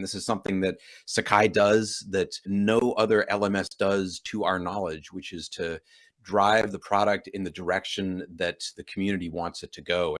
This is something that Sakai does that no other LMS does to our knowledge, which is to drive the product in the direction that the community wants it to go.